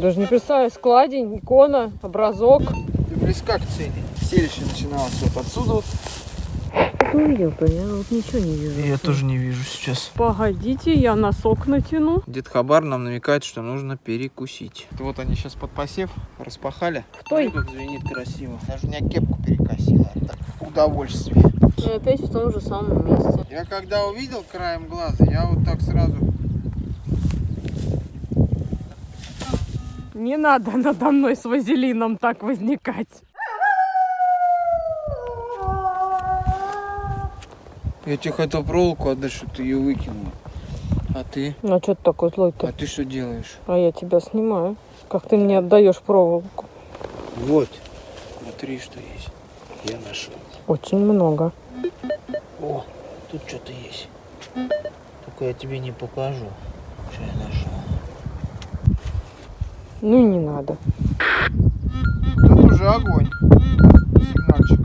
Даже не представляю, складень, икона, образок. Ты близка к цели. Селище начиналось вот отсюда вот. Увидел-то, я вот ничего не вижу. Я тоже не вижу сейчас. Погодите, я носок натяну. Дед Хабар нам намекает, что нужно перекусить. Вот они сейчас под посев распахали. Стой. Смотри, как звенит красиво. Даже у меня кепку перекосила. Так, удовольствие. И опять в том же самом месте. Я когда увидел краем глаза, я вот так сразу... Не надо надо мной с вазелином так возникать. Я тебе хотел проволоку отдать, чтобы ты ее выкинула. А ты? Ну, а что ты такой А злой-то? ты что делаешь? А я тебя снимаю. Как ты мне отдаешь проволоку? Вот. Смотри, что есть. Я нашел. Очень много. О, тут что-то есть. Только я тебе не покажу, что я нашел. Ну и не надо. Тут уже огонь. Сигнальчик.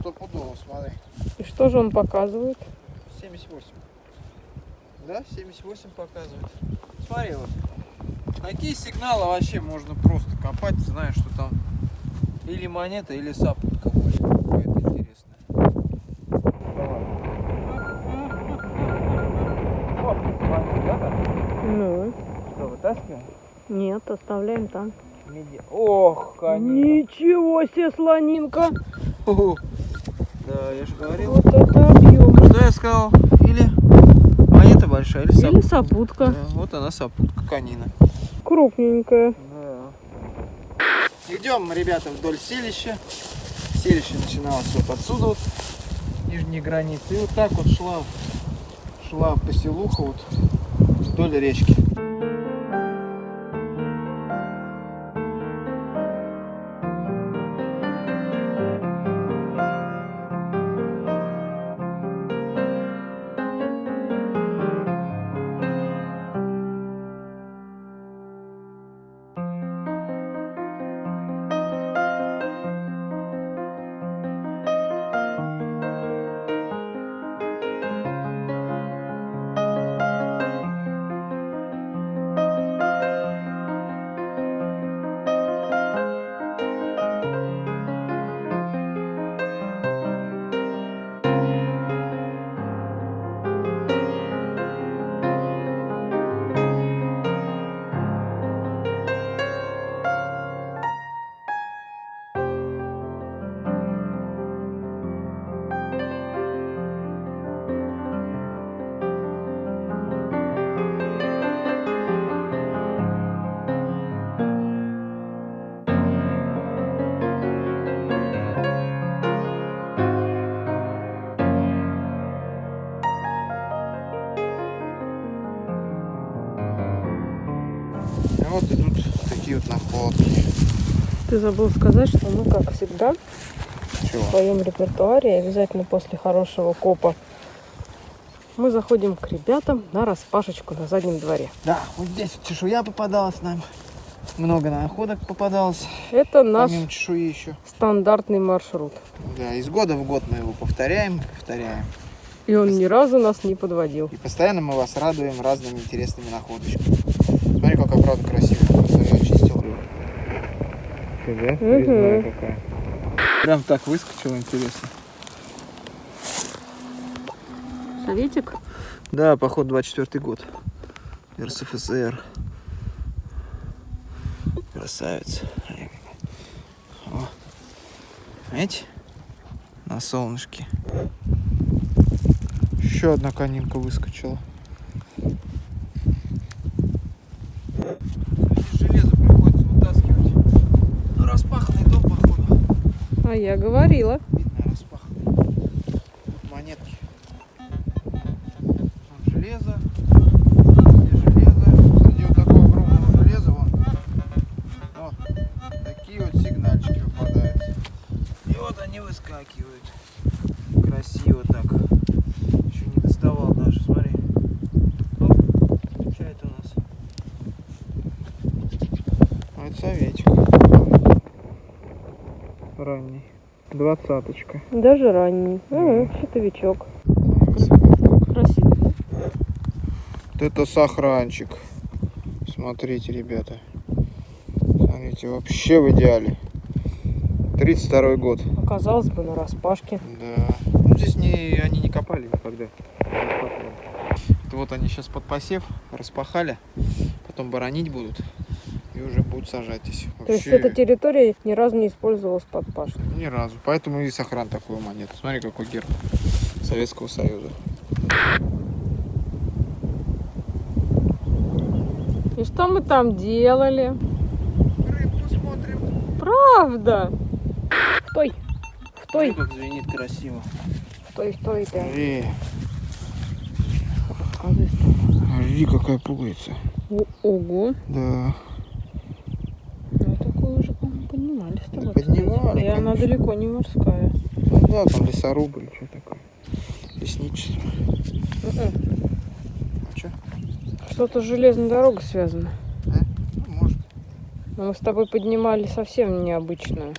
Стопудово, смотри. И что же он показывает? 78. Да, 78 показывает. Смотри вот. Такие сигналы вообще можно просто копать, зная, что там или монета, или сапунка будет. Что, вытаскиваем? нет, оставляем там. Меди- Ох, конечно. Ничего себе, слонинка! Да, я же говорил. Вот это объем. Что я сказал? Или монета большая, или Или сапунка. сопутка. Да, вот она сапутка канина. Крупненькая. Да. Идем, ребята, вдоль селища. Селище начиналось вот отсюда, вот, нижней границы. И вот так вот шла, шла поселуха вот вдоль речки. Ты забыл сказать, что мы, как всегда, в Чего? своем репертуаре обязательно после хорошего копа мы заходим к ребятам на распашечку на заднем дворе. Да, вот здесь чешуя попадалась нам. Много находок попадалось. Это наш чешуи еще. стандартный маршрут. Да, из года в год мы его повторяем, повторяем. И он ни разу нас не подводил. И постоянно мы вас радуем разными интересными находочками. Смотри, какая правда красивая. Ты, да? Резная какая. Прям так выскочила, интересно. Советик? Да, поход 24 год. РСФСР. Красавец. О. Видите? На солнышке. Еще одна конинка выскочила. Железо приходится вытаскивать. Ну, распаханный дом, походу. А я говорила. Видно, распаханный. Тут монетки. Вон железо. Здесь железо. Среди вот такого огромного железа вон. Вот. Такие вот сигнальчики попадаются. И вот они выскакивают. Красиво так. Еще не доставал даже, смотри. Оп. Что это у нас? А это советик. Ранний. Двадцаточка. Даже ранний. Угу, щитовичок. Красивый, да? Вот это сохранчик. Смотрите, ребята. Смотрите, вообще в идеале. 32 год. Оказалось бы, на распашке. Да. Ну, здесь не, они не копали никогда. Это вот они сейчас под посев распахали, потом боронить будут и уже будут сажать здесь. То есть Вообще эта территория ни разу не использовалась под пашню. Ни разу. Поэтому и сохран такой у монеты. Смотри, какой герб Советского Союза. И что мы там делали? Рыбку смотрим. Правда? Стой! Стой! как звенит красиво. Стой, стой, да. Смотри, смотри, какая пугается. Ого! Да. Ну, такое уже, по-моему, поднимали с тобой. Да поднимали, И она конечно. далеко не морская. Ну да, там лесорубы или что такое. Лесничество. Мгм. А что? Что-то с железной дорогой связано. Ну, может. Но мы с тобой поднимали совсем необычную.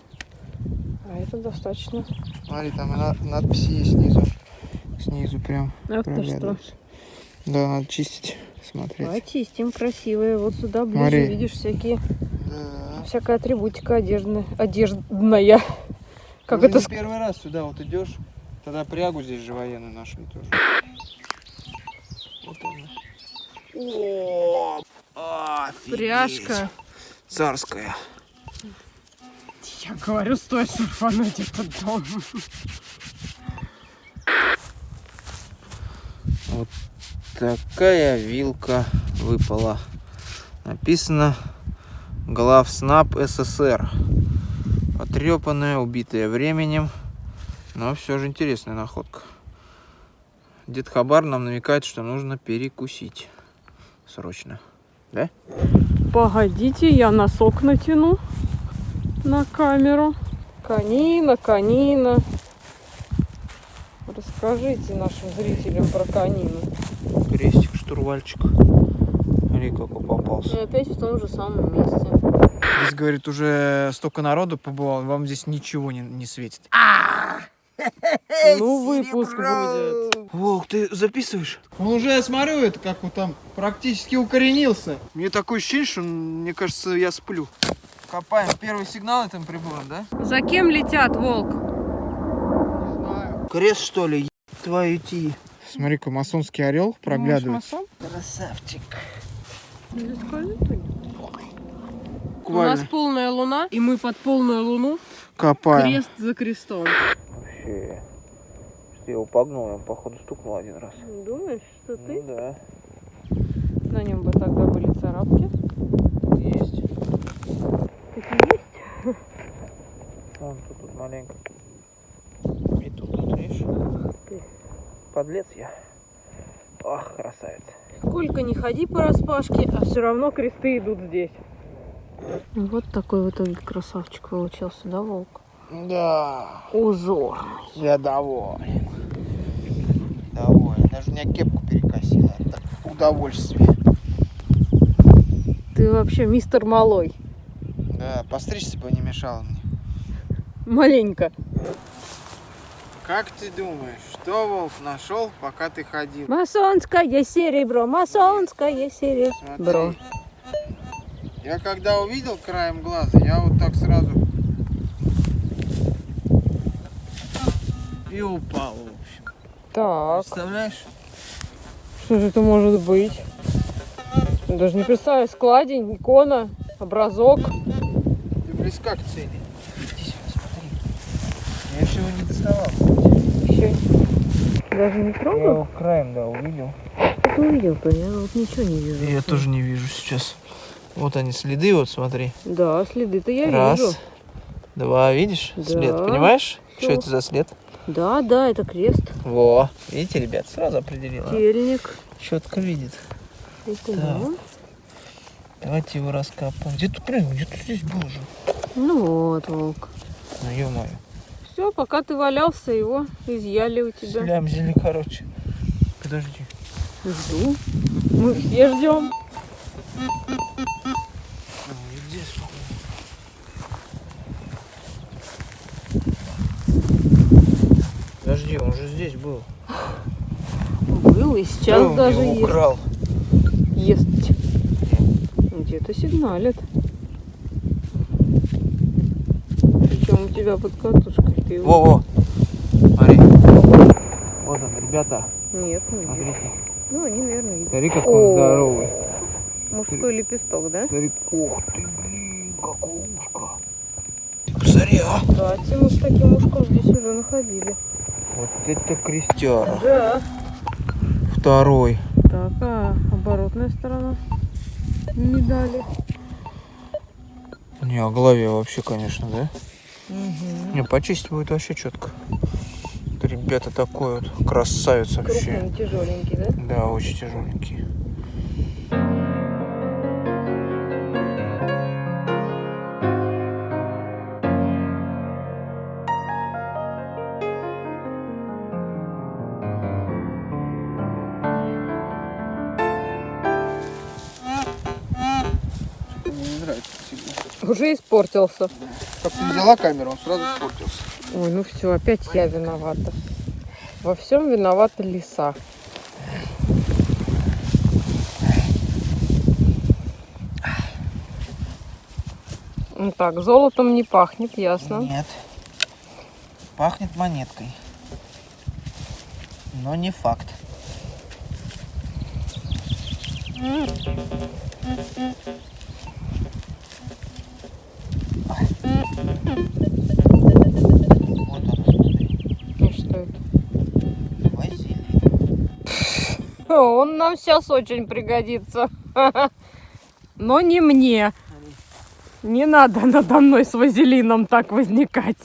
А это достаточно. Смотри, там на- надписи есть снизу. Снизу прям А ты что? Да, надо чистить, смотреть. Очистим красивые. Вот сюда ближе Смотри. видишь всякие, Да. Всякая атрибутика одежды, одеждная. Как Уже это не ск- первый раз сюда вот идешь. Тогда прягу здесь же военную нашли тоже. Вот она. О, офигеть. Пряжка. Царская. Я говорю, стоит шурфануть этот дом. Вот такая вилка выпала. Написано Главснаб СССР. Потрепанная, убитая временем. Но все же интересная находка. Дед Хабар нам намекает, что нужно перекусить. Срочно. Погодите, я носок натяну на камеру. Канина, канина. Расскажите нашим зрителям про канину. Крестик, штурвальчик. Смотри, какой попался. И опять в том же самом месте. Здесь, говорит, уже столько народу побывал, вам здесь ничего не, не светит. Ну, выпуск будет. Волк, ты записываешь? Он уже, я смотрю, это как он там практически укоренился. Мне такое ощущение, что, мне кажется, я сплю. Копаем первый сигнал этим прибором, да? За кем летят, волк? Не знаю. Крест, что ли? Твою ти. Смотри-ка, масонский орел проглядывает. Масон? Красавчик. У нас полная луна, и мы под полную луну копаем. крест за крестом. Вообще, что я его погнул, я походу стукнул один раз. Думаешь, что ты? Ну да, На нем бы тогда были царапки. есть. Такие есть? Вон тут, тут маленько. И тут, тут, видишь? ты. Подлец я. Ах, красавец. Сколько не ходи по распашке, а все равно кресты идут здесь. Вот такой в итоге красавчик получился, да, волк? Да, Узор. я доволен. Доволен. Даже меня кепку перекосила. Это удовольствие. Ты вообще мистер Малой. Да, постричься бы не мешало мне. Маленько. Как ты думаешь, что волк нашел, пока ты ходил? Масонское серебро, масонское серебро. Смотри. Я когда увидел краем глаза, я вот так сразу и упал, в общем. Так, Представляешь? что же это может быть? Я Даже не представляю, складень, икона, образок. Ты близка к цели. Иди сюда, смотри. Я еще его не доставал. Еще даже не Я трогал? его краем, да, увидел. Ты увидел-то, я вот ничего не вижу. Я тоже не вижу сейчас. Вот они следы, вот смотри. Да, следы-то я Раз, вижу. два, видишь? Да. След, понимаешь? Что Всё. это за след? Да, да, это крест, Во, видите, ребят, сразу определила. тельник. Четко видит. Это Да. да. Давайте его раскапываем. Где ты прыгнул? Где ты здесь был же? Ну вот, волк. Ну, ё-моё. Все, пока ты валялся, его изъяли у тебя. Слямзили, короче. Подожди. Жду. Мы все ждем. Подожди, он же здесь был. Был и сейчас Кто даже его есть. украл? Есть. где-то сигналят. Причем у тебя под катушкой. Ты его- Во-во. Смотри. Вот он, ребята. Нет, не вижу. Смотрите. Ну, они, наверное, видят. Смотри, как он здоровый. Мужской лепесток, да? Смотри, ух ты, блин, какое ушко. Ты посмотри, а. Кстати, мы с таким ушком здесь уже находили. Вот это крестяра. Да. Второй. Так, а оборотная сторона медали. Не, а голове вообще, конечно, да? Угу. Не, почистить будет вообще четко. Ребята, такой вот красавец вообще. Крупный, тяжеленький, да? Да, очень тяжеленький. Уже испортился. Как ты взяла камеру, он сразу испортился. Ой, ну все, опять я виновата. Во всем виновата лиса. Ну так, золотом не пахнет, ясно. Нет. Пахнет монеткой. Но не факт. Вот Он нам сейчас очень пригодится. Но не мне. Не надо надо мной с вазелином так возникать.